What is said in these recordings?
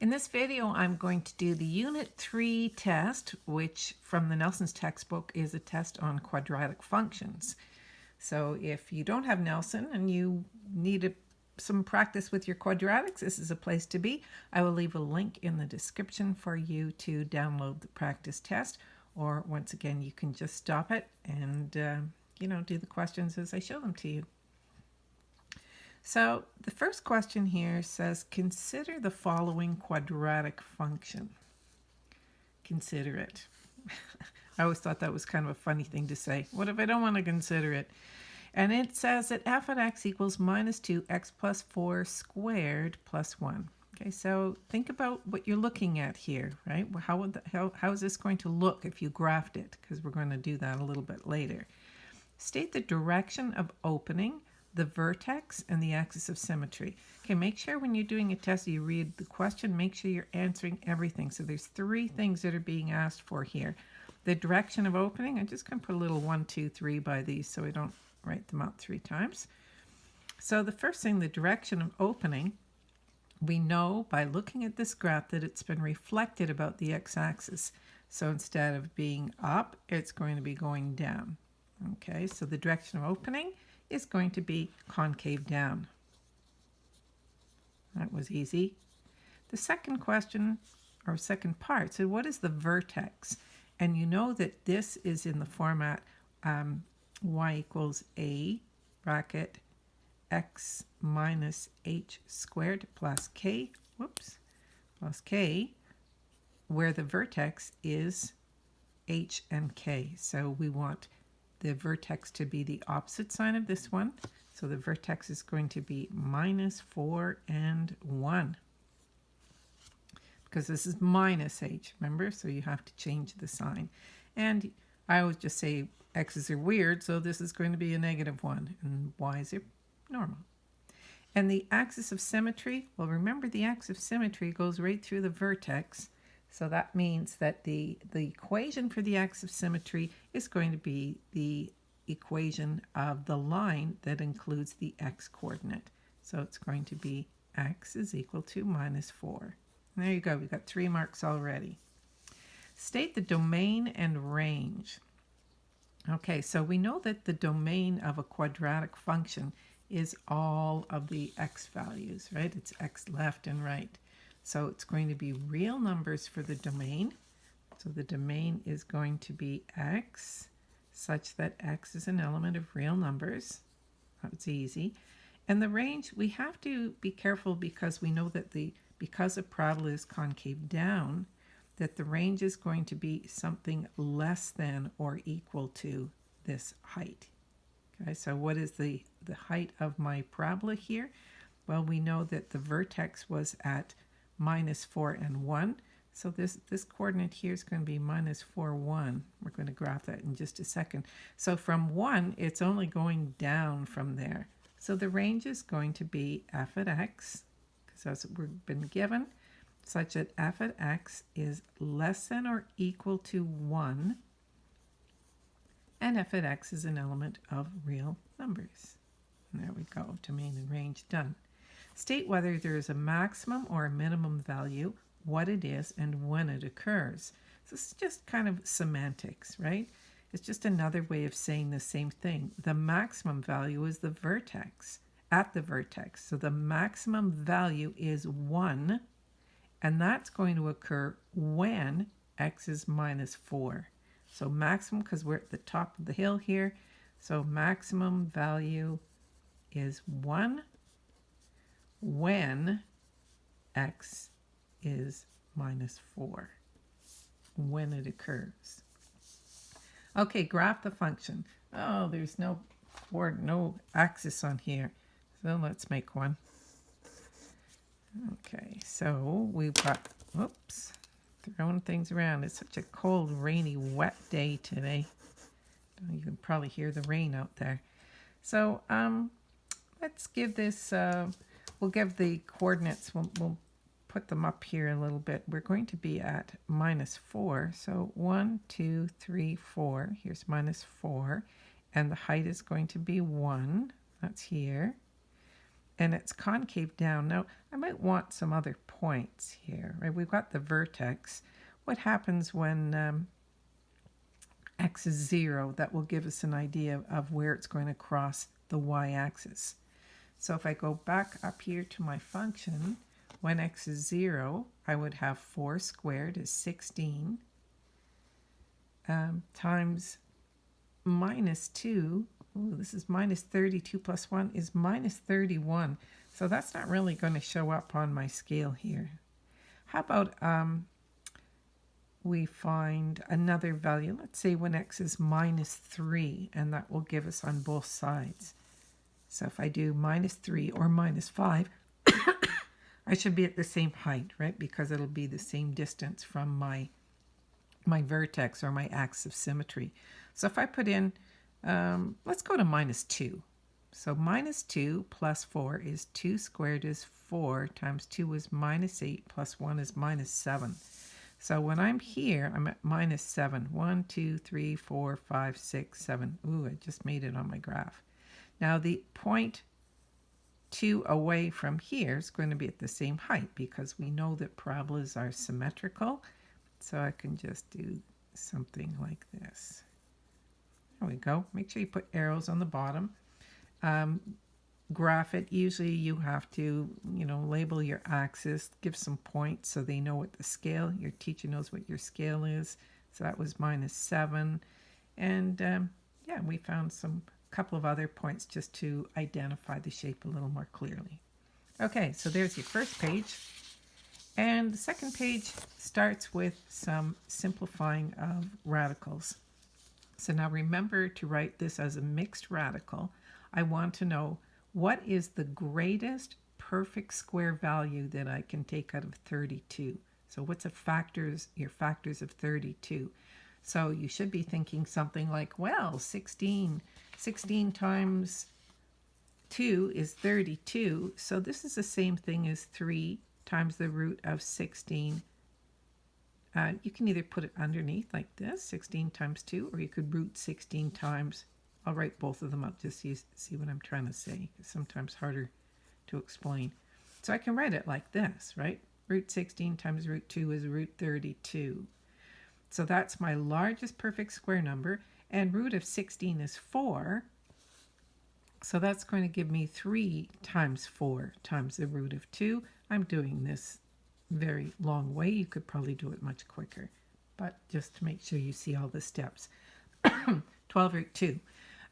In this video, I'm going to do the Unit 3 test, which from the Nelson's textbook is a test on quadratic functions. So if you don't have Nelson and you need a, some practice with your quadratics, this is a place to be. I will leave a link in the description for you to download the practice test, or once again, you can just stop it and, uh, you know, do the questions as I show them to you. So the first question here says, consider the following quadratic function. Consider it. I always thought that was kind of a funny thing to say. What if I don't want to consider it? And it says that f of x equals minus 2 x plus 4 squared plus 1. Okay, so think about what you're looking at here, right? How, would the, how, how is this going to look if you graphed it? Because we're going to do that a little bit later. State the direction of opening the vertex, and the axis of symmetry. Okay, make sure when you're doing a test, you read the question, make sure you're answering everything. So there's three things that are being asked for here. The direction of opening, I'm just going to put a little one, two, three by these so I don't write them out three times. So the first thing, the direction of opening, we know by looking at this graph that it's been reflected about the x-axis. So instead of being up, it's going to be going down. Okay, so the direction of opening is going to be concave down. That was easy. The second question, or second part, said what is the vertex? And you know that this is in the format um, y equals a bracket x minus h squared plus k, whoops, plus k, where the vertex is h and k. So we want the vertex to be the opposite sign of this one. So the vertex is going to be minus 4 and 1. Because this is minus h, remember? So you have to change the sign. And I always just say x's are weird, so this is going to be a negative 1, and y's are normal. And the axis of symmetry, well, remember the axis of symmetry goes right through the vertex, so that means that the, the equation for the axis of symmetry is going to be the equation of the line that includes the x coordinate. So it's going to be x is equal to minus 4. And there you go, we've got three marks already. State the domain and range. Okay, so we know that the domain of a quadratic function is all of the x values, right? It's x left and right. So it's going to be real numbers for the domain. So the domain is going to be x such that x is an element of real numbers. That's easy. And the range, we have to be careful because we know that the because a parabola is concave down, that the range is going to be something less than or equal to this height. Okay, so what is the, the height of my parabola here? Well, we know that the vertex was at minus 4 and 1. So this, this coordinate here is going to be minus 4, 1. We're going to graph that in just a second. So from 1, it's only going down from there. So the range is going to be f at x, because that's what we've been given, such that f at x is less than or equal to 1, and f at x is an element of real numbers. And there we go, domain and range done. State whether there is a maximum or a minimum value, what it is, and when it occurs. So is just kind of semantics, right? It's just another way of saying the same thing. The maximum value is the vertex, at the vertex. So the maximum value is 1, and that's going to occur when x is minus 4. So maximum, because we're at the top of the hill here, so maximum value is 1 when x is minus 4, when it occurs. Okay, graph the function. Oh, there's no board, no axis on here. So let's make one. Okay, so we've got, whoops, throwing things around. It's such a cold, rainy, wet day today. You can probably hear the rain out there. So um, let's give this uh, we'll give the coordinates, we'll, we'll put them up here a little bit. We're going to be at minus 4. So 1, 2, 3, 4. Here's minus 4. And the height is going to be 1. That's here. and it's concave down. Now, I might want some other points here, right? We've got the vertex. What happens when um, x is 0? That will give us an idea of where it's going to cross the y-axis. So if I go back up here to my function, when x is 0, I would have 4 squared is 16 um, times minus 2. Ooh, this is minus 32 plus 1 is minus 31. So that's not really going to show up on my scale here. How about um, we find another value? Let's say when x is minus 3, and that will give us on both sides. So if I do minus 3 or minus 5, I should be at the same height, right? Because it'll be the same distance from my my vertex or my axis of symmetry. So if I put in, um, let's go to minus 2. So minus 2 plus 4 is 2 squared is 4 times 2 is minus 8 plus 1 is minus 7. So when I'm here, I'm at minus 7. 1, 2, 3, 4, 5, 6, 7. Ooh, I just made it on my graph. Now the point 2 away from here is going to be at the same height because we know that parabolas are symmetrical. So I can just do something like this. There we go. Make sure you put arrows on the bottom. Um, graph it. Usually you have to, you know, label your axis, give some points so they know what the scale, your teacher knows what your scale is. So that was minus 7. And um, yeah, we found some couple of other points just to identify the shape a little more clearly. Okay, so there's your first page. And the second page starts with some simplifying of radicals. So now remember to write this as a mixed radical. I want to know what is the greatest perfect square value that I can take out of 32. So what's a factors, your factors of 32? So you should be thinking something like, well, 16 16 times 2 is 32. So this is the same thing as 3 times the root of 16. Uh, you can either put it underneath like this, 16 times 2, or you could root 16 times. I'll write both of them up just you see what I'm trying to say. It's sometimes harder to explain. So I can write it like this, right? Root 16 times root 2 is root 32. So that's my largest perfect square number and root of 16 is 4. So that's going to give me 3 times 4 times the root of 2. I'm doing this very long way. You could probably do it much quicker, but just to make sure you see all the steps. 12 root 2.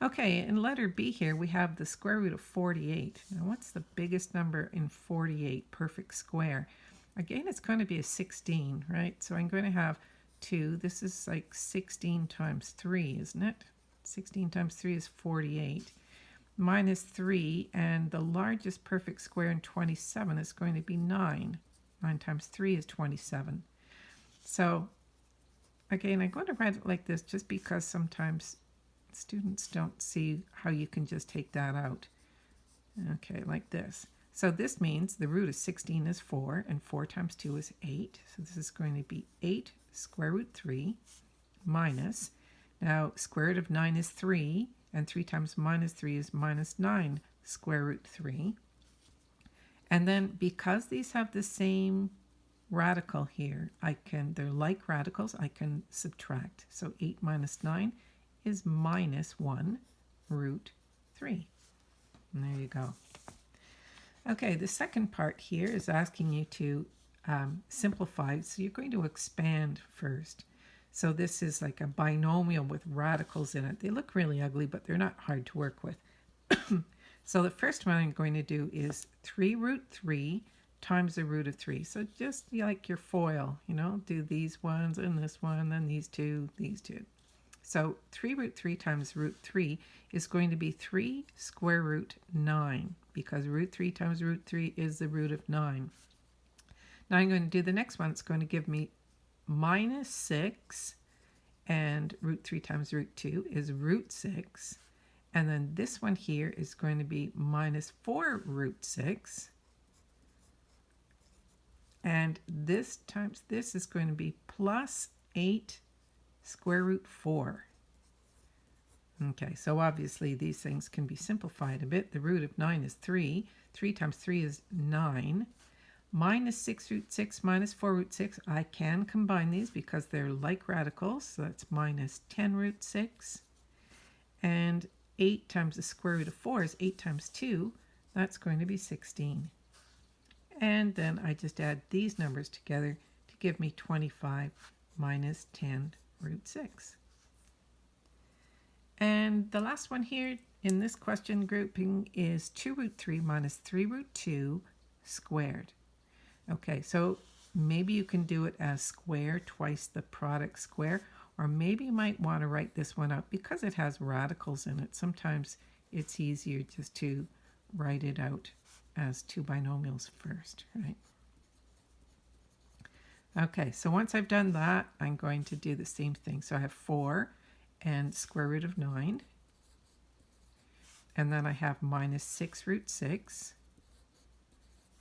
Okay, in letter B here, we have the square root of 48. Now, what's the biggest number in 48, perfect square? Again, it's going to be a 16, right? So I'm going to have 2. This is like 16 times 3, isn't it? 16 times 3 is 48. Minus 3, and the largest perfect square in 27 is going to be 9. 9 times 3 is 27. So, again, I'm going to write it like this just because sometimes students don't see how you can just take that out. Okay, like this. So this means the root of 16 is 4, and 4 times 2 is 8. So this is going to be 8 square root 3 minus, now square root of 9 is 3, and 3 times minus 3 is minus 9 square root 3. And then because these have the same radical here, I can, they're like radicals, I can subtract. So 8 minus 9 is minus 1 root 3. And there you go. Okay, the second part here is asking you to um, simplify. So you're going to expand first. So this is like a binomial with radicals in it. They look really ugly, but they're not hard to work with. so the first one I'm going to do is 3 root 3 times the root of 3. So just like your FOIL, you know, do these ones and this one, then these two, these two. So 3 root 3 times root 3 is going to be 3 square root 9 because root 3 times root 3 is the root of 9. Now I'm going to do the next one. It's going to give me minus 6 and root 3 times root 2 is root 6. And then this one here is going to be minus 4 root 6. And this times this is going to be plus 8 square root 4. Okay, so obviously these things can be simplified a bit. The root of 9 is 3. 3 times 3 is 9. Minus 6 root 6 minus 4 root 6. I can combine these because they're like radicals. So that's minus 10 root 6. And 8 times the square root of 4 is 8 times 2. That's going to be 16. And then I just add these numbers together to give me 25 minus 10 root 6. And the last one here in this question grouping is 2 root 3 minus 3 root 2 squared. Okay, so maybe you can do it as square twice the product square, or maybe you might want to write this one out because it has radicals in it. Sometimes it's easier just to write it out as two binomials first, right? Okay, so once I've done that, I'm going to do the same thing. So I have 4 and square root of 9. And then I have minus 6 root 6.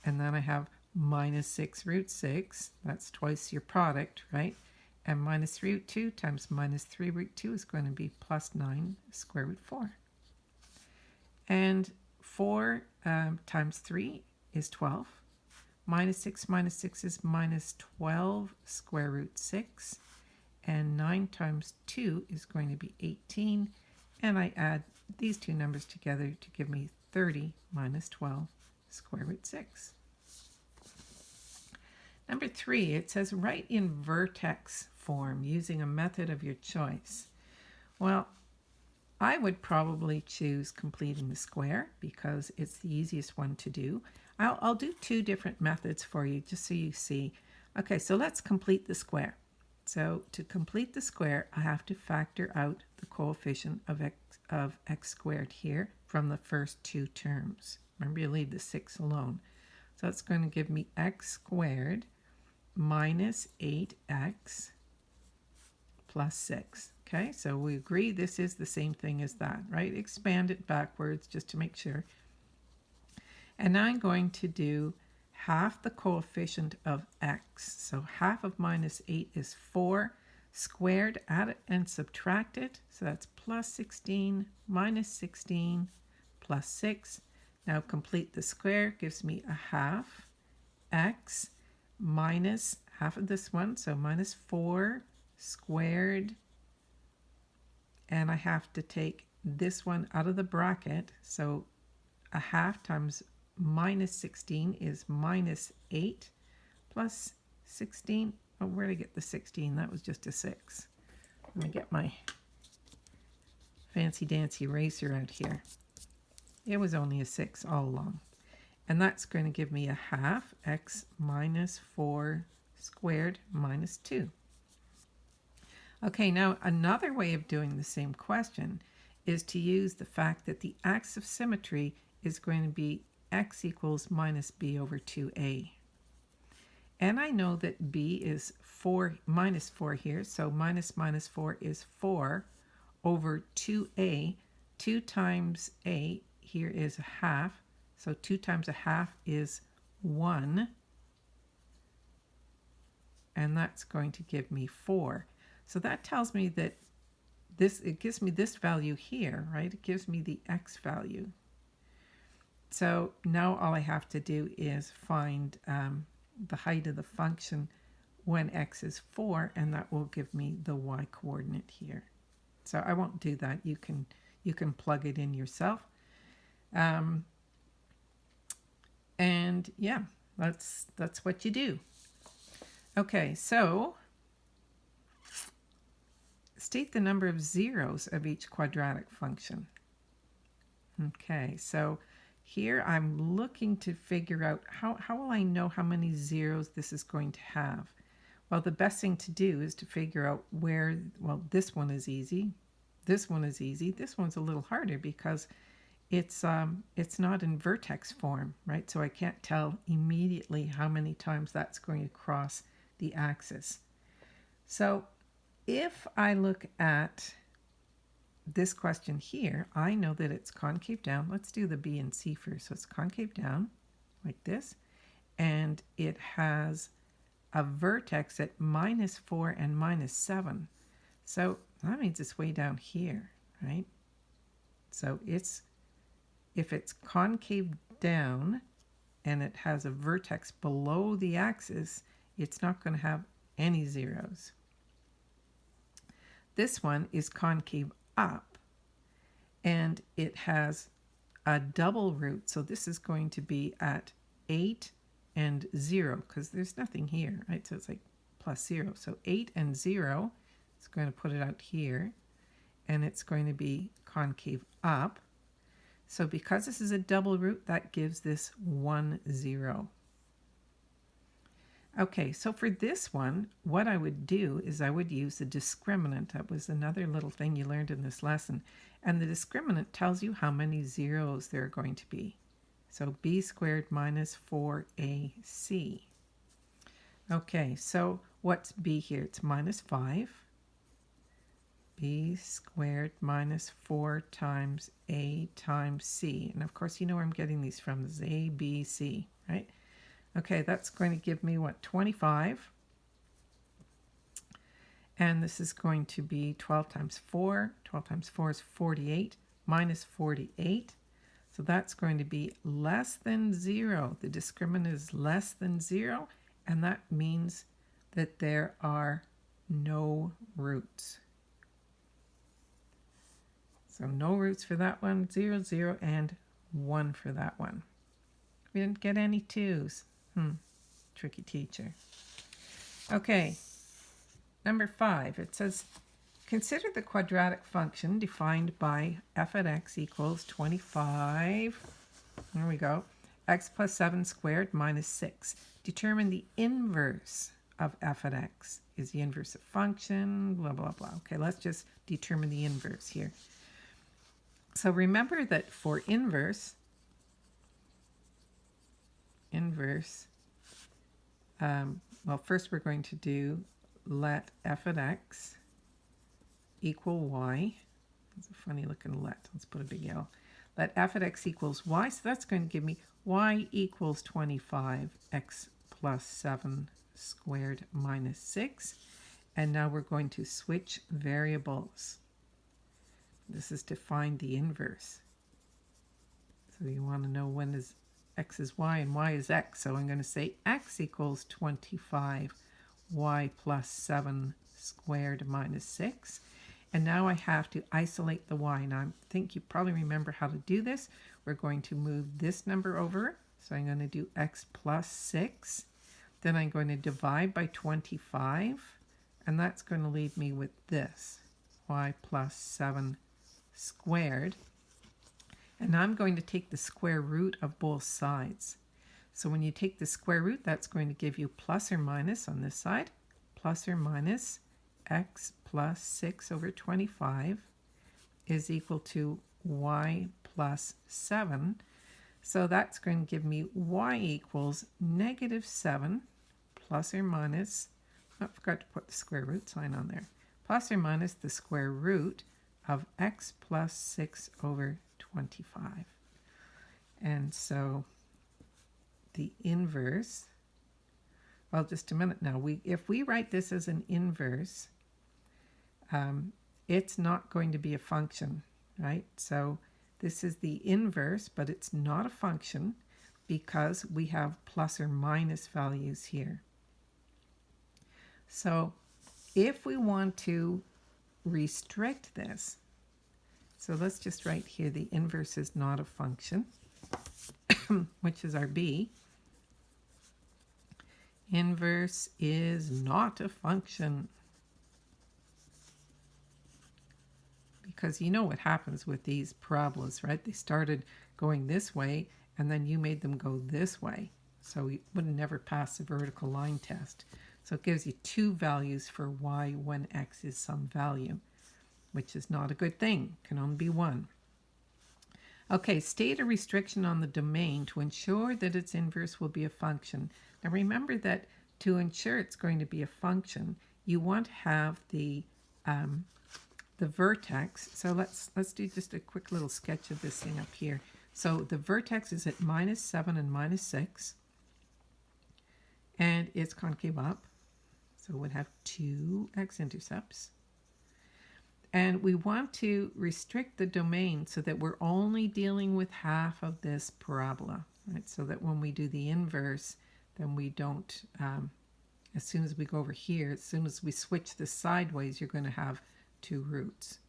And then I have minus 6 root 6. That's twice your product, right? And minus 3 root 2 times minus 3 root 2 is going to be plus 9 square root 4. And 4 um, times 3 is 12. Minus 6 minus 6 is minus 12 square root 6. And 9 times 2 is going to be 18. And I add these two numbers together to give me 30 minus 12 square root 6. Number 3, it says write in vertex form using a method of your choice. Well, I would probably choose completing the square because it's the easiest one to do. I'll, I'll do two different methods for you just so you see. Okay, so let's complete the square. So to complete the square, I have to factor out the coefficient of x, of x squared here from the first two terms. Remember, you leave the 6 alone. So it's going to give me x squared minus 8x plus 6. Okay, so we agree this is the same thing as that, right? Expand it backwards just to make sure. And now I'm going to do half the coefficient of x. So half of minus 8 is 4 squared, add it and subtract it. So that's plus 16 minus 16 plus 6. Now complete the square gives me a half x minus half of this one, so minus 4 squared and I have to take this one out of the bracket. So a half times minus 16 is minus 8 plus 16. Oh, where did I get the 16? That was just a 6. Let me get my fancy dancy eraser out here. It was only a 6 all along. And that's going to give me a half x minus 4 squared minus 2. Okay, now another way of doing the same question is to use the fact that the axis of symmetry is going to be x equals minus b over 2a. And I know that b is 4 minus 4 here, so minus minus 4 is 4 over 2a. 2 times a here is a half, so 2 times a half is 1. And that's going to give me 4. So that tells me that this, it gives me this value here, right? It gives me the x value. So now all I have to do is find um, the height of the function when x is 4, and that will give me the y coordinate here. So I won't do that. You can you can plug it in yourself. Um, and yeah, that's that's what you do. Okay, so state the number of zeros of each quadratic function. Okay, so here I'm looking to figure out how, how will I know how many zeros this is going to have? Well, the best thing to do is to figure out where, well, this one is easy. This one is easy. This one's a little harder because it's, um, it's not in vertex form, right? So I can't tell immediately how many times that's going to cross the axis. So if I look at this question here, I know that it's concave down. Let's do the B and C first. So it's concave down like this. And it has a vertex at minus 4 and minus 7. So that means it's way down here, right? So it's if it's concave down and it has a vertex below the axis, it's not going to have any zeros. This one is concave up and it has a double root. So this is going to be at 8 and 0 because there's nothing here, right? So it's like plus 0. So 8 and 0, it's going to put it out here and it's going to be concave up. So because this is a double root, that gives this 1, 0. Okay, so for this one, what I would do is I would use the discriminant. That was another little thing you learned in this lesson. And the discriminant tells you how many zeros there are going to be. So b squared minus 4ac. Okay, so what's b here? It's minus 5. B squared minus 4 times a times c. And of course, you know where I'm getting these from. This is a, b, c, right? Okay, that's going to give me what, 25. And this is going to be 12 times 4. 12 times 4 is 48 minus 48. So that's going to be less than 0. The discriminant is less than 0, and that means that there are no roots. So no roots for that one, 0, 0, and 1 for that one. We didn't get any 2s. Hmm, tricky teacher. Okay, number five, it says, consider the quadratic function defined by f at x equals 25, there we go, x plus 7 squared minus 6. Determine the inverse of f at x. Is the inverse a function? Blah, blah, blah. Okay, let's just determine the inverse here. So remember that for inverse, inverse, um, well, first we're going to do let f at x equal y. It's a funny looking let. Let's put a big L. Let f at x equals y. So that's going to give me y equals 25, x plus 7 squared minus 6. And now we're going to switch variables. This is to find the inverse. So you want to know when is x is y and y is x. So I'm going to say x equals 25 y plus 7 squared minus 6. And now I have to isolate the y. Now I think you probably remember how to do this. We're going to move this number over. So I'm going to do x plus 6. Then I'm going to divide by 25. And that's going to leave me with this, y plus 7 squared and I'm going to take the square root of both sides. So when you take the square root, that's going to give you plus or minus on this side, plus or minus x plus 6 over 25 is equal to y plus 7. So that's going to give me y equals negative 7 plus or minus, oh, I forgot to put the square root sign on there, plus or minus the square root of x plus 6 over 25. And so the inverse, well, just a minute now. We, if we write this as an inverse, um, it's not going to be a function, right? So this is the inverse, but it's not a function because we have plus or minus values here. So if we want to restrict this, so let's just write here the inverse is not a function, which is our b. Inverse is not a function. Because you know what happens with these parabolas, right? They started going this way, and then you made them go this way. So we would never pass the vertical line test. So it gives you two values for y when x is some value which is not a good thing, It can only be one. Okay, state a restriction on the domain to ensure that its inverse will be a function. Now remember that to ensure it's going to be a function, you want to have the um, the vertex. So let's let's do just a quick little sketch of this thing up here. So the vertex is at minus 7 and minus 6. And it's concave up. So we'd have two x-intercepts And we want to restrict the domain so that we're only dealing with half of this parabola, right? So that when we do the inverse, then we don't, um, as soon as we go over here, as soon as we switch this sideways, you're going to have two roots.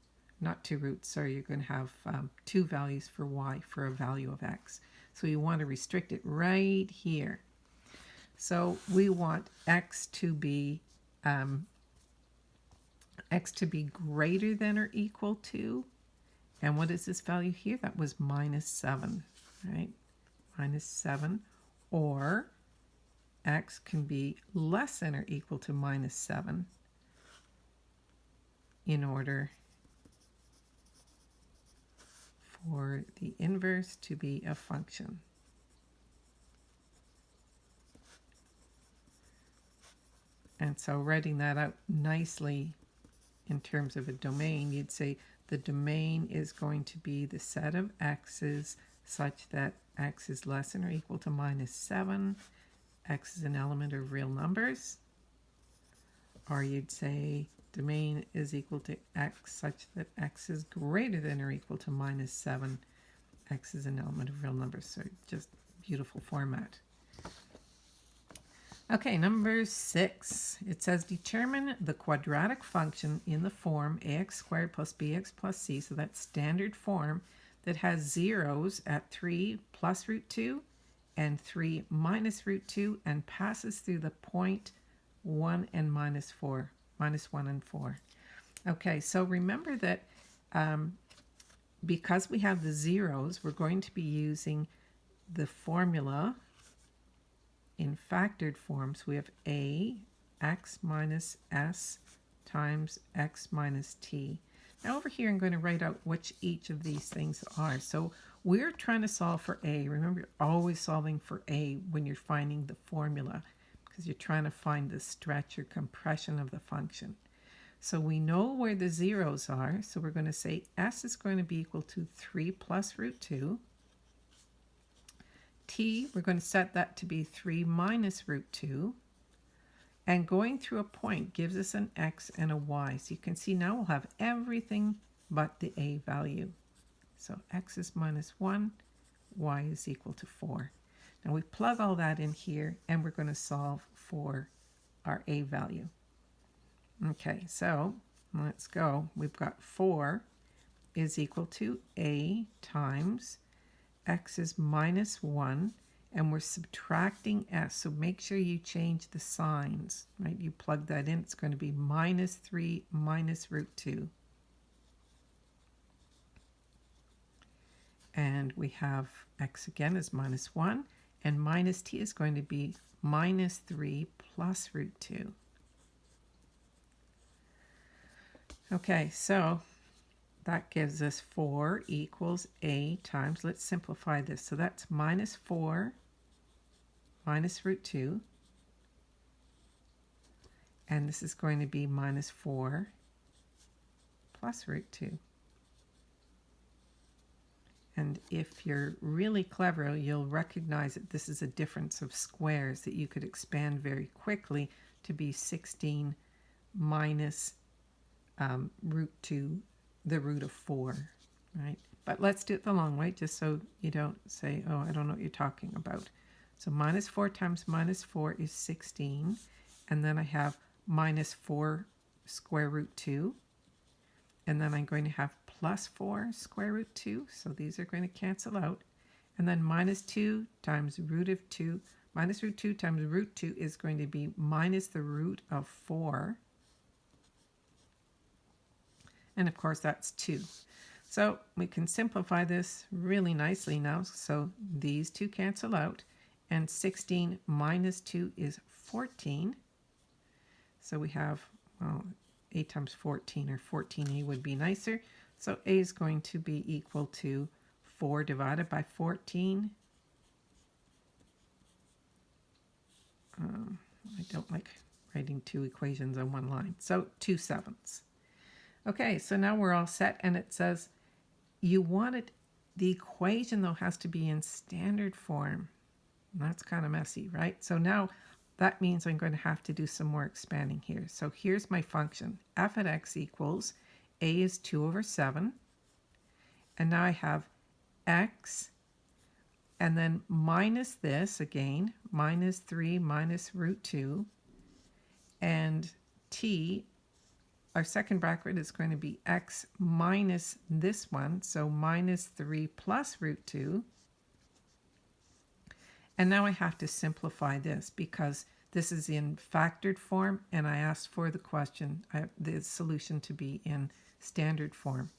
Not two roots, sorry, you're going to have um, two values for y for a value of x. So you want to restrict it right here. So we want x to be um, x to be greater than or equal to, and what is this value here? That was minus 7, right? Minus 7, or x can be less than or equal to minus 7 in order for the inverse to be a function. And so writing that out nicely in terms of a domain, you'd say the domain is going to be the set of x's such that x is less than or equal to minus 7. x is an element of real numbers. Or you'd say domain is equal to x such that x is greater than or equal to minus 7. x is an element of real numbers. So just beautiful format. Okay, number six. It says determine the quadratic function in the form ax squared plus bx plus c, so that's standard form, that has zeros at 3 plus root 2 and 3 minus root 2 and passes through the point 1 and minus 4, minus 1 and 4. Okay, so remember that um, because we have the zeros, we're going to be using the formula in factored forms, we have a x minus s times x minus t. Now over here, I'm going to write out which each of these things are. So we're trying to solve for a. Remember, you're always solving for a when you're finding the formula because you're trying to find the stretch or compression of the function. So we know where the zeros are. So we're going to say s is going to be equal to 3 plus root 2 t, we're going to set that to be 3 minus root 2. And going through a point gives us an x and a y. So you can see now we'll have everything but the a value. So x is minus 1, y is equal to 4. Now we plug all that in here and we're going to solve for our a value. Okay, so let's go. We've got 4 is equal to a times x is minus 1 and we're subtracting s. So make sure you change the signs, right? You plug that in, it's going to be minus 3 minus root 2. And we have x again is minus 1, and minus t is going to be minus 3 plus root 2. Okay, so that gives us 4 equals a times, let's simplify this. So that's minus 4 minus root 2. And this is going to be minus 4 plus root 2. And if you're really clever, you'll recognize that this is a difference of squares that you could expand very quickly to be 16 minus um, root 2 the root of 4, right? But let's do it the long way, just so you don't say, oh, I don't know what you're talking about. So minus 4 times minus 4 is 16. And then I have minus 4 square root 2. And then I'm going to have plus 4 square root 2. So these are going to cancel out. And then minus 2 times root of 2. Minus root 2 times root 2 is going to be minus the root of 4 and of course that's 2. So we can simplify this really nicely now. So these two cancel out, and 16 minus 2 is 14. So we have, well, a times 14, or 14a would be nicer. So a is going to be equal to 4 divided by 14. Um, I don't like writing two equations on one line. So 2 sevenths. Okay, so now we're all set and it says you want it, the equation though has to be in standard form. That's kind of messy, right? So now that means I'm going to have to do some more expanding here. So here's my function. f at x equals a is 2 over 7. And now I have x, and then minus this again, minus 3 minus root 2. And t, our second bracket is going to be x minus this one, so minus 3 plus root 2. And now I have to simplify this because this is in factored form and I asked for the question, I, the solution to be in standard form.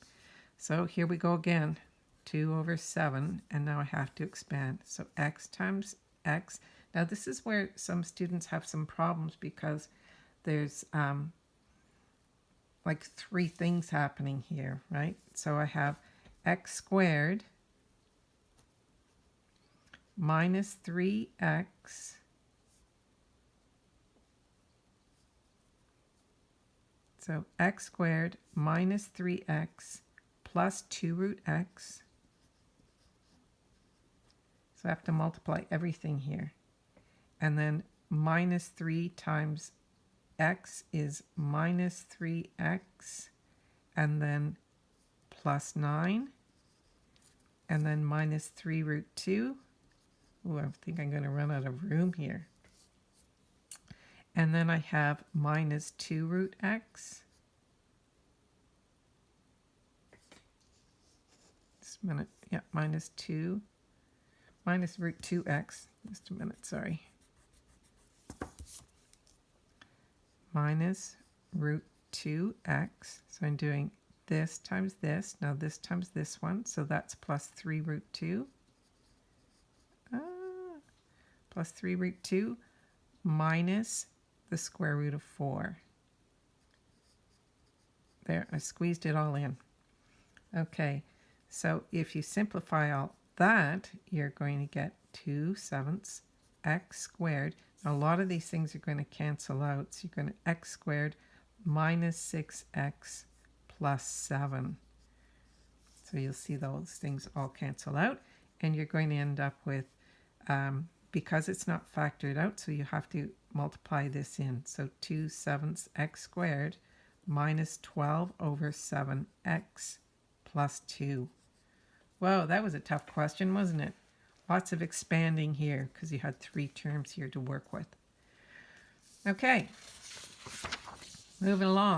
So here we go again, 2 over 7, and now I have to expand. So x times x. Now this is where some students have some problems because there's um, like three things happening here, right? So I have x squared minus 3x So x squared minus 3x plus 2 root x. So I have to multiply everything here. And then minus 3 times x is minus 3x. And then plus 9. And then minus 3 root 2. Ooh, I think I'm going to run out of room here. And then I have minus 2 root x. Just a minute. Yeah, minus 2. Minus root 2x. Just a minute, sorry. Minus root 2x. So I'm doing this times this. Now this times this one. So that's plus 3 root 2. Ah, plus 3 root 2 minus the square root of 4. There, I squeezed it all in. Okay, so if you simplify all that, you're going to get 2 sevenths x squared. A lot of these things are going to cancel out. So you're going to x squared minus 6x plus 7. So you'll see those things all cancel out. And you're going to end up with, um, because it's not factored out, so you have to multiply this in. So 2 sevenths x squared minus 12 over 7x plus 2. Whoa, that was a tough question, wasn't it? Lots of expanding here because you had three terms here to work with. Okay, moving along.